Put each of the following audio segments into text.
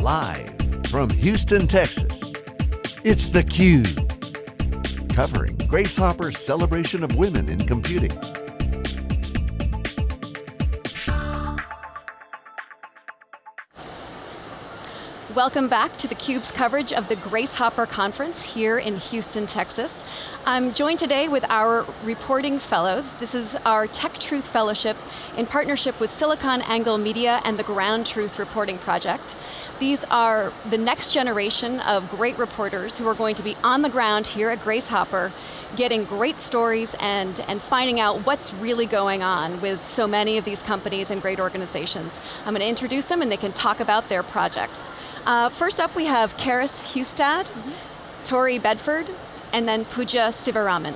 Live from Houston, Texas, it's theCUBE. Covering Grace Hopper's celebration of women in computing. Welcome back to theCUBE's coverage of the Grace Hopper Conference here in Houston, Texas. I'm joined today with our reporting fellows. This is our Tech Truth Fellowship in partnership with SiliconANGLE Media and the Ground Truth Reporting Project. These are the next generation of great reporters who are going to be on the ground here at Grace Hopper, getting great stories and, and finding out what's really going on with so many of these companies and great organizations. I'm going to introduce them and they can talk about their projects. Uh, first up we have Karis Hustad, mm -hmm. Tori Bedford, and then Pooja Sivaraman.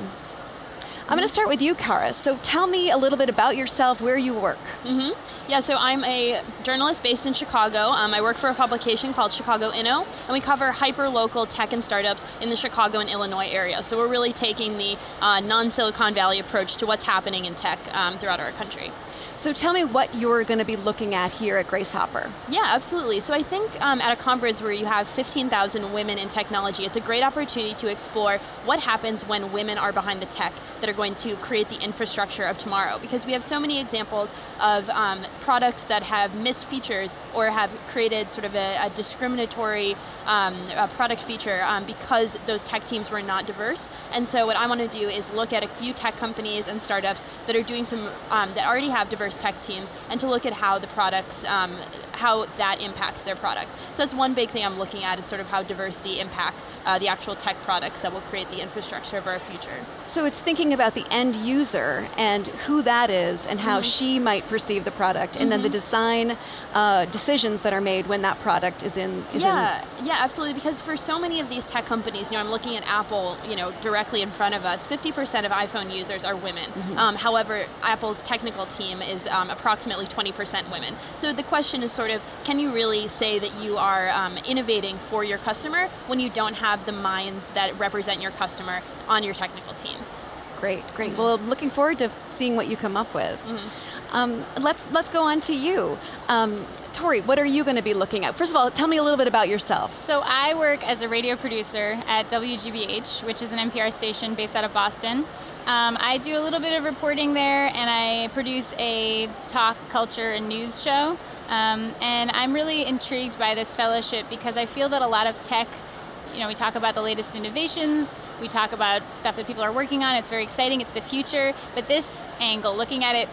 I'm going to start with you, Kara. So tell me a little bit about yourself, where you work. Mm -hmm. Yeah, so I'm a journalist based in Chicago. Um, I work for a publication called Chicago Inno, and we cover hyper-local tech and startups in the Chicago and Illinois area. So we're really taking the uh, non-Silicon Valley approach to what's happening in tech um, throughout our country. So tell me what you're going to be looking at here at Grace Hopper. Yeah, absolutely. So I think um, at a conference where you have 15,000 women in technology, it's a great opportunity to explore what happens when women are behind the tech that are going to create the infrastructure of tomorrow. Because we have so many examples of um, products that have missed features or have created sort of a, a discriminatory um, a product feature um, because those tech teams were not diverse. And so what I want to do is look at a few tech companies and startups that are doing some, um, that already have diverse tech teams and to look at how the products, um, how that impacts their products. So that's one big thing I'm looking at is sort of how diversity impacts uh, the actual tech products that will create the infrastructure of our future. So it's thinking about the end user and who that is and how mm -hmm. she might perceive the product and mm -hmm. then the mm-hmm. design uh, decisions that are made when that product is in is Yeah, in yeah, absolutely, because for so many of these tech companies, you know, I'm looking at Apple, you know, directly in front of us, 50% of iPhone users are women. Mm -hmm. um, however, Apple's technical team is um, approximately 20% women. So the question is sort of, can you really say that you are um, innovating for your customer when you don't have the minds that represent your customer on your technical teams? Great, great. Mm -hmm. Well, looking forward to seeing what you come up with. Mm -hmm. um, let's, let's go on to you. Um, Tori, what are you going to be looking at? First of all, tell me a little bit about yourself. So I work as a radio producer at WGBH, which is an NPR station based out of Boston. Um, I do a little bit of reporting there, and I produce a talk, culture, and news show. Um, and I'm really intrigued by this fellowship because I feel that a lot of tech you know, we talk about the latest innovations, we talk about stuff that people are working on, it's very exciting, it's the future, but this angle, looking at it,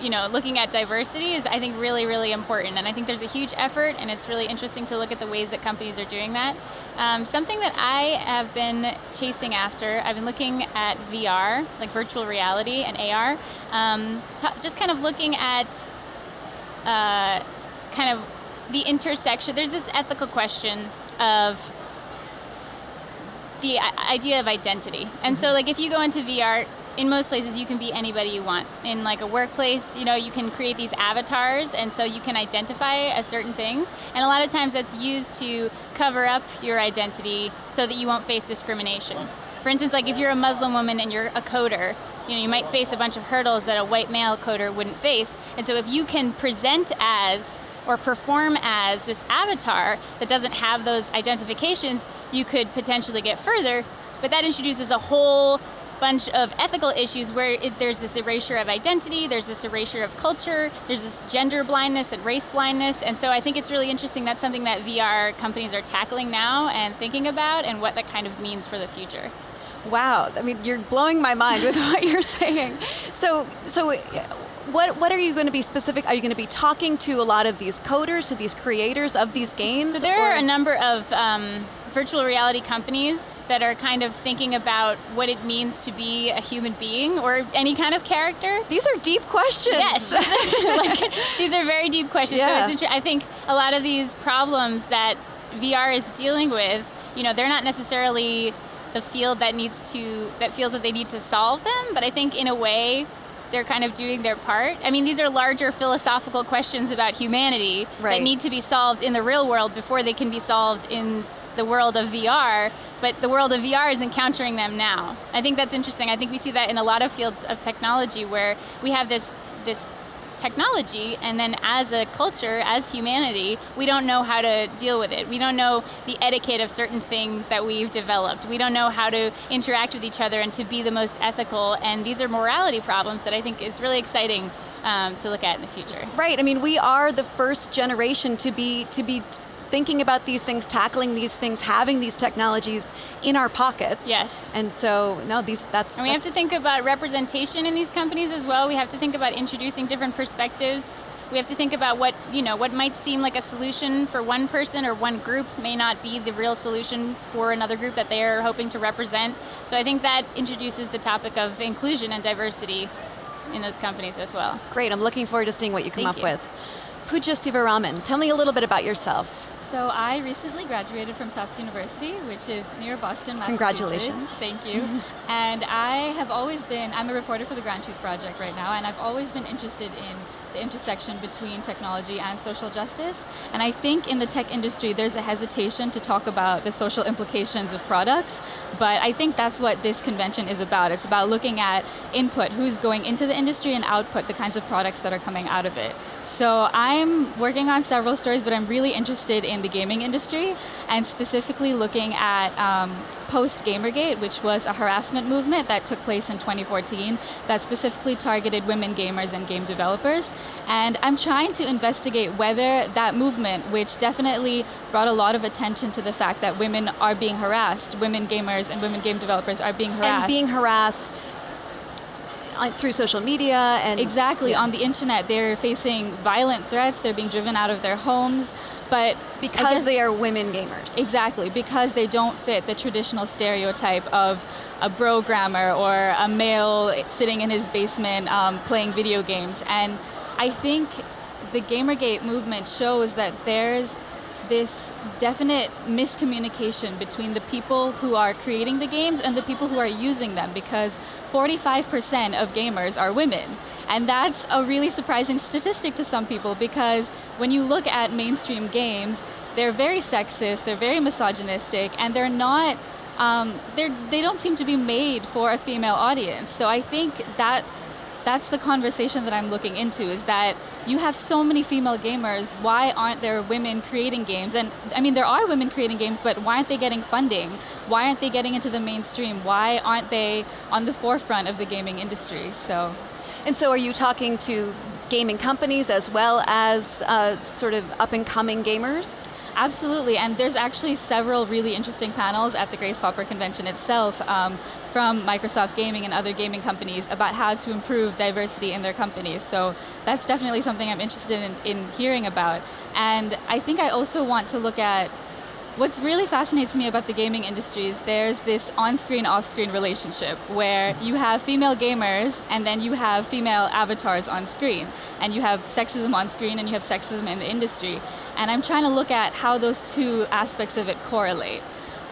you know, looking at diversity is, I think, really, really important. And I think there's a huge effort, and it's really interesting to look at the ways that companies are doing that. Um, something that I have been chasing after, I've been looking at VR, like virtual reality and AR, um, just kind of looking at uh, kind of the intersection, there's this ethical question of the idea of identity. And so like if you go into VR, in most places you can be anybody you want. In like a workplace, you know, you can create these avatars and so you can identify as certain things. And a lot of times that's used to cover up your identity so that you won't face discrimination. For instance, like if you're a Muslim woman and you're a coder, you know, you might face a bunch of hurdles that a white male coder wouldn't face. And so if you can present as or perform as this avatar that doesn't have those identifications, you could potentially get further, but that introduces a whole bunch of ethical issues where it, there's this erasure of identity, there's this erasure of culture, there's this gender blindness and race blindness, and so I think it's really interesting that's something that VR companies are tackling now and thinking about and what that kind of means for the future. Wow, I mean, you're blowing my mind with what you're saying. So, so what, what are you going to be specific? Are you going to be talking to a lot of these coders, to these creators of these games? So there or? are a number of um, virtual reality companies that are kind of thinking about what it means to be a human being or any kind of character. These are deep questions. Yes, like, these are very deep questions. Yeah. So I think a lot of these problems that VR is dealing with, you know, they're not necessarily the field that needs to, that feels that they need to solve them, but I think in a way, they're kind of doing their part. I mean, these are larger philosophical questions about humanity right. that need to be solved in the real world before they can be solved in the world of VR, but the world of VR is encountering them now. I think that's interesting. I think we see that in a lot of fields of technology where we have this, this technology, and then as a culture, as humanity, we don't know how to deal with it. We don't know the etiquette of certain things that we've developed. We don't know how to interact with each other and to be the most ethical, and these are morality problems that I think is really exciting um, to look at in the future. Right, I mean, we are the first generation to be, to be thinking about these things, tackling these things, having these technologies in our pockets. Yes. And so, no, these, that's- And we that's have to think about representation in these companies as well. We have to think about introducing different perspectives. We have to think about what, you know, what might seem like a solution for one person or one group may not be the real solution for another group that they are hoping to represent. So I think that introduces the topic of inclusion and diversity in those companies as well. Great, I'm looking forward to seeing what you come Thank up you. with. Pooja Sivaraman, tell me a little bit about yourself. So I recently graduated from Tufts University, which is near Boston, Massachusetts. Congratulations. Thank you. and I have always been, I'm a reporter for the Ground Truth Project right now, and I've always been interested in the intersection between technology and social justice. And I think in the tech industry, there's a hesitation to talk about the social implications of products, but I think that's what this convention is about. It's about looking at input, who's going into the industry, and output, the kinds of products that are coming out of it. So I'm working on several stories, but I'm really interested in the gaming industry, and specifically looking at um, post Gamergate, which was a harassment movement that took place in 2014 that specifically targeted women gamers and game developers. And I'm trying to investigate whether that movement, which definitely brought a lot of attention to the fact that women are being harassed, women gamers and women game developers are being harassed. And being harassed through social media and Exactly, Yeah. on the internet, they're facing violent threats, they're being driven out of their homes, but because again- they are women gamers. Exactly, because they don't fit the traditional stereotype of a programmer or a male sitting in his basement um, playing video games. And I think the Gamergate movement shows that there's this definite miscommunication between the people who are creating the games and the people who are using them because 45% of gamers are women. And that's a really surprising statistic to some people because when you look at mainstream games, they're very sexist, they're very misogynistic, and they're not, um, they're, they don't seem to be made for a female audience. So I think that that's the conversation that I'm looking into is that you have so many female gamers, why aren't there women creating games? And I mean, there are women creating games, but why aren't they getting funding? Why aren't they getting into the mainstream? Why aren't they on the forefront of the gaming industry? So, And so are you talking to gaming companies as well as uh, sort of up and coming gamers? Absolutely, and there's actually several really interesting panels at the Grace Hopper Convention itself um, from Microsoft Gaming and other gaming companies about how to improve diversity in their companies. So that's definitely something I'm interested in, in hearing about. And I think I also want to look at What's really fascinates me about the gaming industry is there's this on-screen, off-screen relationship where you have female gamers and then you have female avatars on screen. And you have sexism on screen and you have sexism in the industry. And I'm trying to look at how those two aspects of it correlate.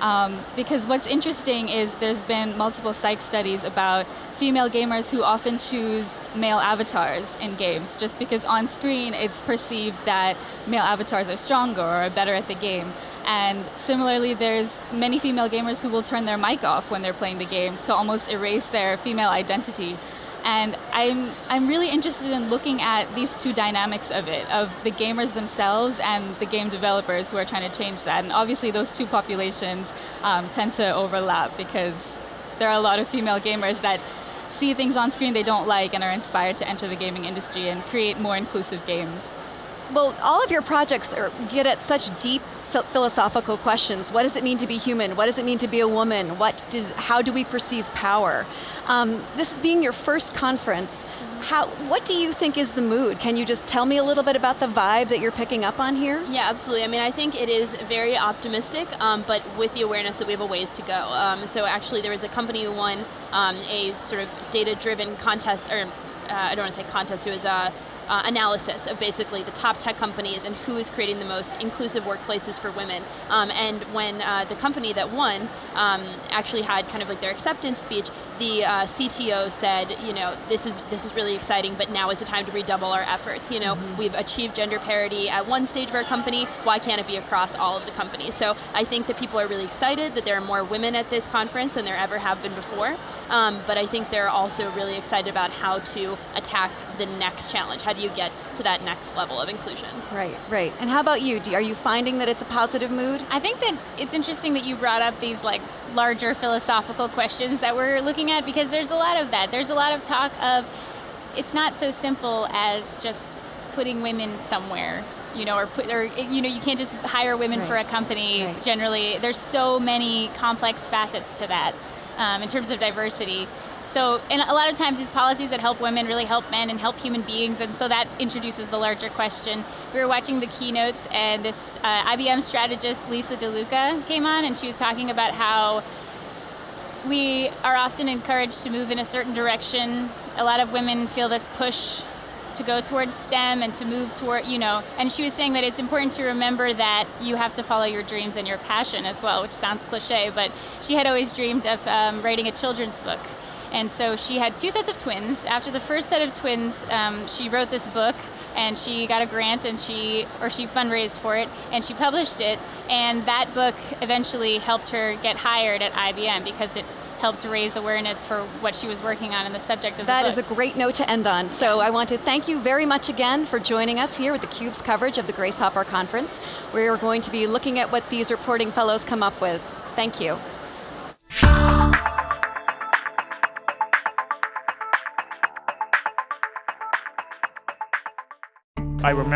Um, because what's interesting is there's been multiple psych studies about female gamers who often choose male avatars in games, just because on screen it's perceived that male avatars are stronger or are better at the game. And similarly, there's many female gamers who will turn their mic off when they're playing the games to almost erase their female identity. And I'm, I'm really interested in looking at these two dynamics of it, of the gamers themselves and the game developers who are trying to change that. And obviously those two populations um, tend to overlap because there are a lot of female gamers that see things on screen they don't like and are inspired to enter the gaming industry and create more inclusive games. Well, all of your projects are, get at such deep philosophical questions. What does it mean to be human? What does it mean to be a woman? What does, how do we perceive power? Um, this being your first conference, how, what do you think is the mood? Can you just tell me a little bit about the vibe that you're picking up on here? Yeah, absolutely. I mean, I think it is very optimistic, um, but with the awareness that we have a ways to go. Um, so actually, there was a company who won um, a sort of data-driven contest, or uh, I don't want to say contest. It was a uh, analysis of basically the top tech companies and who is creating the most inclusive workplaces for women. Um, and when uh, the company that won um, actually had kind of like their acceptance speech, the uh, CTO said, you know, this is this is really exciting, but now is the time to redouble our efforts. You know, Mm-hmm. we've achieved gender parity at one stage of our company. Why can't it be across all of the companies? So I think that people are really excited that there are more women at this conference than there ever have been before. Um, but I think they're also really excited about how to attack the next challenge. How do do you get to that next level of inclusion? Right, right. And how about you? Do, are you finding that it's a positive mood? I think that it's interesting that you brought up these like larger philosophical questions that we're looking at because there's a lot of that. There's a lot of talk of it's not so simple as just putting women somewhere you know, or put, or you know, you can't just hire women right. for a company. Right. Generally, there's so many complex facets to that um, in terms of diversity. So, and a lot of times these policies that help women really help men and help human beings, and so that introduces the larger question. We were watching the keynotes, and this uh, IBM strategist, Lisa DeLuca, came on, and she was talking about how we are often encouraged to move in a certain direction. A lot of women feel this push to go towards STEM and to move toward, you know, and she was saying that it's important to remember that you have to follow your dreams and your passion as well, which sounds cliche, but she had always dreamed of um, writing a children's book. And so she had two sets of twins. After the first set of twins, um, she wrote this book and she got a grant and she, or she fundraised for it and she published it. And that book eventually helped her get hired at IBM because it helped raise awareness for what she was working on in the subject of that the book. That is a great note to end on. So I want to thank you very much again for joining us here with theCUBE's coverage of the Grace Hopper Conference. We're going to be looking at what these reporting fellows come up with. Thank you. I remember